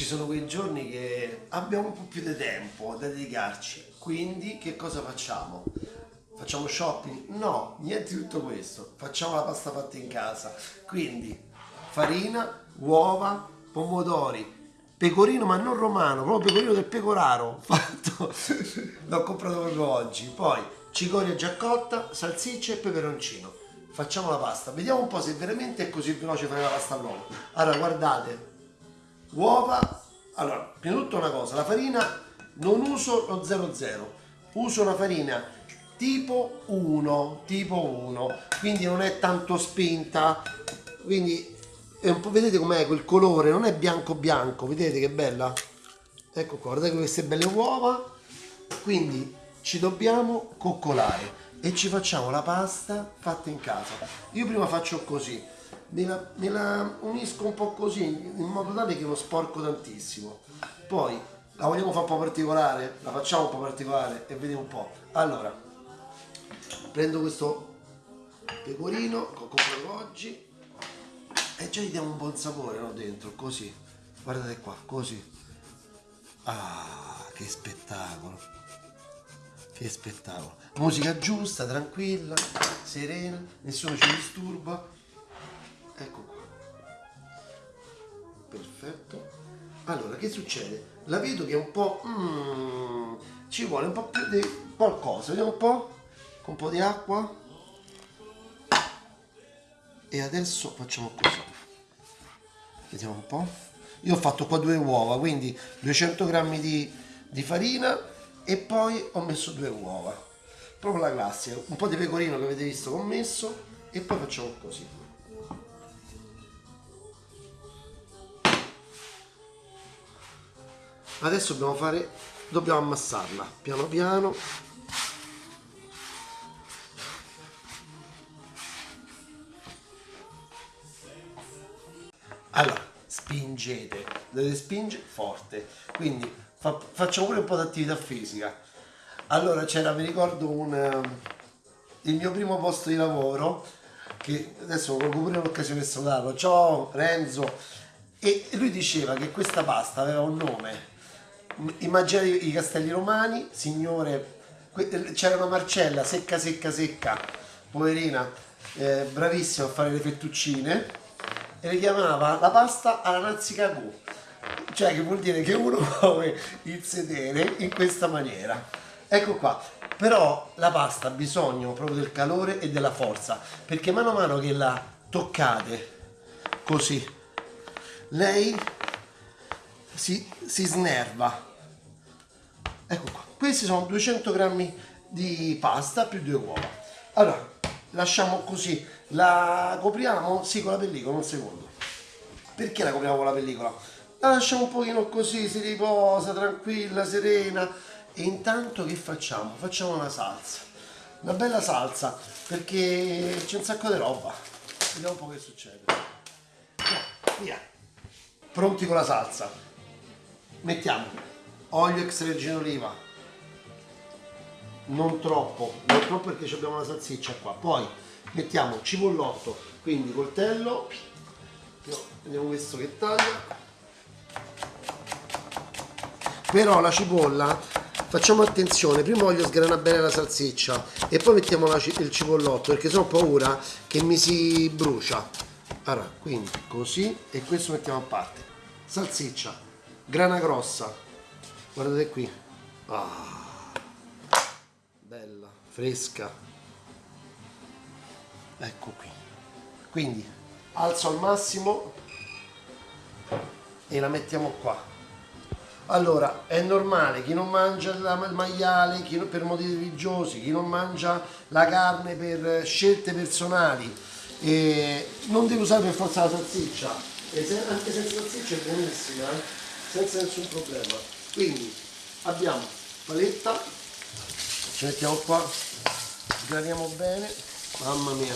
ci sono quei giorni che abbiamo un po' più di tempo da dedicarci, quindi che cosa facciamo? Facciamo shopping? No, niente di tutto questo, facciamo la pasta fatta in casa, quindi farina, uova, pomodori, pecorino ma non romano, proprio pecorino del pecoraro fatto, l'ho comprato proprio oggi, poi cicoria già cotta, salsiccia e peperoncino. Facciamo la pasta, vediamo un po' se veramente è così veloce fare la pasta all'uovo. Allora guardate, uova, allora prima di tutto una cosa, la farina non uso lo 00, uso una farina tipo 1, tipo 1, quindi non è tanto spinta, quindi è un po', vedete com'è quel colore, non è bianco bianco, vedete che bella? Ecco qua, guardate queste belle uova, quindi ci dobbiamo coccolare e ci facciamo la pasta fatta in casa. Io prima faccio così, me la, me la unisco un po' così in modo tale che non sporco tantissimo. Poi la vogliamo fare un po' particolare? La facciamo un po' particolare e vediamo un po'. Allora, prendo questo pecorino che ho comprato oggi e già gli diamo un buon sapore no, dentro, così. Guardate qua, così. Ah, che spettacolo. Che spettacolo. Musica giusta, tranquilla, serena, nessuno ci disturba. Ecco qua. Perfetto. Allora, che succede? La vedo che è un po'... Mm, ci vuole un po' più di qualcosa. Vediamo un po'. Con un po' di acqua. E adesso facciamo così. Vediamo un po'. Io ho fatto qua due uova, quindi 200 grammi di, di farina e poi ho messo due uova. Proprio la classica. Un po' di pecorino che avete visto che ho messo e poi facciamo così. Adesso dobbiamo fare, dobbiamo ammassarla piano piano. Allora, spingete, dovete spingere forte, quindi fa, facciamo pure un po' di attività fisica. Allora c'era, mi ricordo, un, ehm, il mio primo posto di lavoro, che adesso colgo pure l'occasione per salutarlo, ciao Renzo, e lui diceva che questa pasta aveva un nome, immaginate i castelli romani, signore, c'era una Marcella secca secca secca, poverina, eh, bravissima a fare le fettuccine, e le chiamava la pasta alla nazzicagù cioè che vuol dire che uno muove il sedere in questa maniera. Ecco qua. Però la pasta ha bisogno proprio del calore e della forza perché mano a mano che la toccate così lei si, si snerva. Ecco qua. Questi sono 200 grammi di pasta più due uova. Allora lasciamo così. La copriamo? Sì con la pellicola un secondo. Perché la copriamo con la pellicola la lasciamo un pochino così si riposa tranquilla serena. E intanto che facciamo? Facciamo una salsa. Una bella salsa perché c'è un sacco di roba. Vediamo un po' che succede. Via, via. pronti con la salsa. Mettiamo. Olio extravergine oliva. Non troppo non troppo perché abbiamo la salsiccia qua. Poi mettiamo cipollotto quindi coltello. Vediamo questo che taglia però la cipolla facciamo attenzione prima voglio sgranare bene la salsiccia e poi mettiamo la, il cipollotto perché ho paura che mi si brucia. Allora quindi così e questo mettiamo a parte. Salsiccia grana grossa. Guardate qui. Ah, bella fresca. Ecco qui. Quindi alzo al massimo e la mettiamo qua allora è normale chi non mangia il maiale chi, per motivi religiosi chi non mangia la carne per scelte personali e non deve usare per forza la salsiccia. Se, anche senza salsiccia è buonissima eh? senza nessun problema. Quindi abbiamo paletta ci mettiamo qua sgraniamo bene. Mamma mia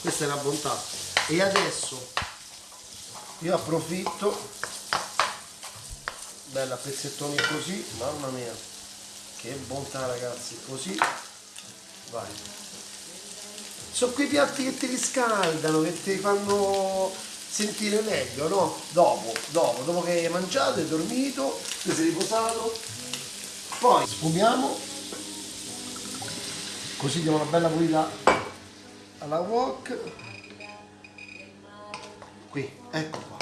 questa è la bontà. E adesso io approfitto bella pezzettoni così mamma mia che bontà ragazzi così vai sono quei piatti che ti riscaldano che ti fanno sentire meglio, no? Dopo, dopo, dopo che hai mangiato, hai dormito, ti sei riposato. Poi sfumiamo, così diamo una bella pulita alla wok. Qui, ecco qua.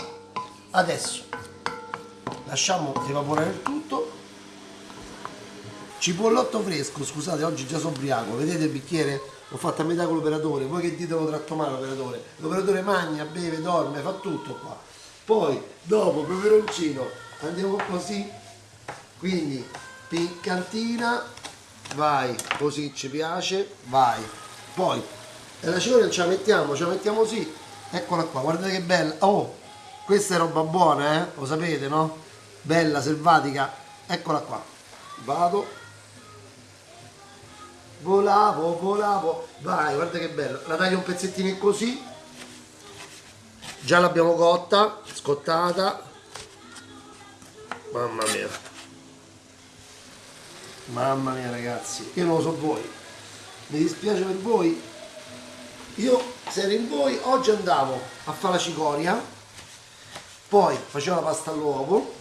Adesso lasciamo evaporare il tutto. Cipollotto fresco, scusate, oggi già sono ubriaco, vedete il bicchiere? L'ho fatto a metà con l'operatore, voi che dite lo tratto male l'operatore? L'operatore mangia, beve, dorme, fa tutto qua. Poi, dopo, peperoncino, andiamo così, quindi piccantina, vai, così ci piace, vai. Poi, la cipolla ce la mettiamo, ce la mettiamo così, eccola qua, guardate che bella, oh, questa è roba buona, eh, lo sapete, no? Bella, selvatica, eccola qua, vado, volavo, volavo, vai, guarda che bello, la taglio un pezzettino così, già l'abbiamo cotta, scottata, mamma mia, mamma mia ragazzi, io non lo so voi, mi dispiace per voi, io se ero in voi oggi andavo a fare la cicoria, poi facevo la pasta all'uovo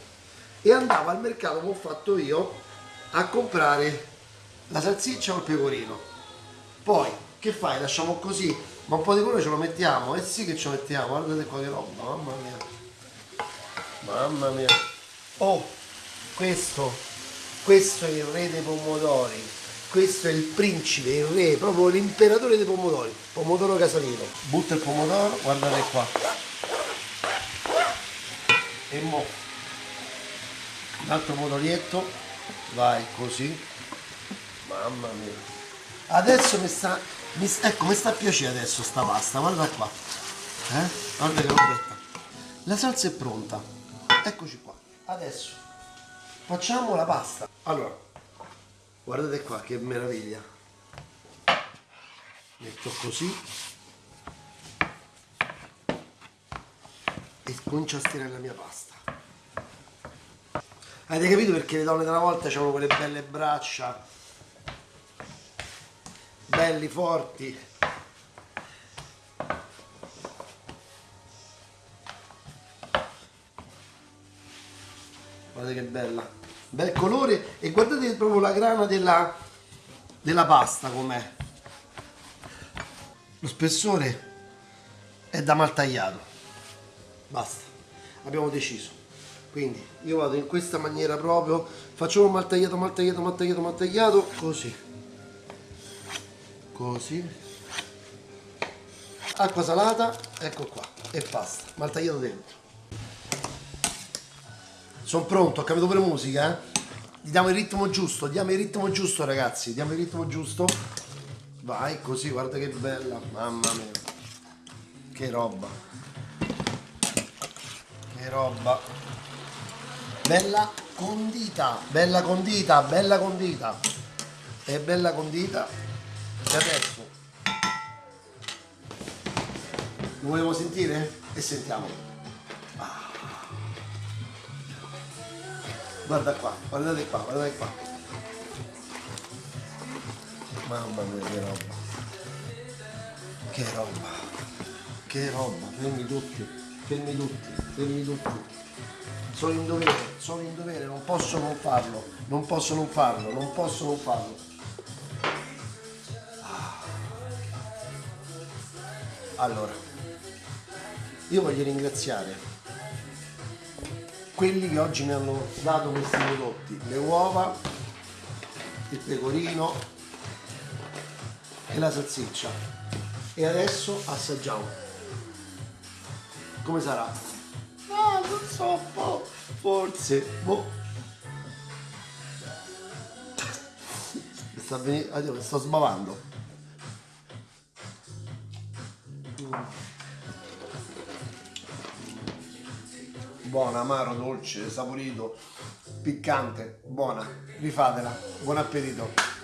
e andavo al mercato come ho fatto io a comprare la salsiccia o il pecorino. Poi, che fai? Lasciamo così, ma un po' di colore ce lo mettiamo? Eh sì che ce lo mettiamo, guardate qua che roba, mamma mia. Mamma mia. Oh, questo, questo è il re dei pomodori. Questo è il principe, il re, proprio l'imperatore dei pomodori. Pomodoro casalino. Butta il pomodoro, guardate qua. E mo. Un altro pomodorietto. Vai, così Mamma mia. Adesso mi sta, mi, ecco, mi sta a piacere adesso sta pasta, guarda qua. Eh? Guarda che robetta. La salsa è pronta. Eccoci qua. Adesso facciamo la pasta. Allora, guardate qua che meraviglia. Metto così. E comincio a stirare la mia pasta. Avete capito perché le donne della volta avevano quelle belle braccia? Belli forti. Guardate che bella. Bel colore e guardate proprio la grana della, della pasta com'è. Lo spessore è da mal tagliato. Basta. Abbiamo deciso quindi io vado in questa maniera proprio facciamo mal tagliato mal tagliato mal tagliato mal tagliato così. Così. Acqua salata ecco qua e basta mal tagliato dentro. Sono pronto ho capito pure musica eh? diamo il ritmo giusto diamo il ritmo giusto ragazzi diamo il ritmo giusto. Vai così guarda che bella mamma mia. Che roba. Che roba bella condita bella condita bella condita e bella condita e adesso lo vogliamo sentire? E sentiamo. Ah. Guarda qua, guardate qua, guardate qua. Mamma mia che roba. Che roba. Che roba. Fermi tutti, fermi tutti, fermi tutti. Sono in dovere, sono in dovere, non posso non farlo, non posso non farlo, non posso non farlo. Allora, io voglio ringraziare quelli che oggi mi hanno dato questi prodotti, le uova, il pecorino e la salsiccia. E adesso assaggiamo. Come sarà? Ah, non so, boh, forse, boh. sta venendo, sto sbavando. Buona, amaro, dolce, saporito, piccante, buona. Rifatela. Buon appetito.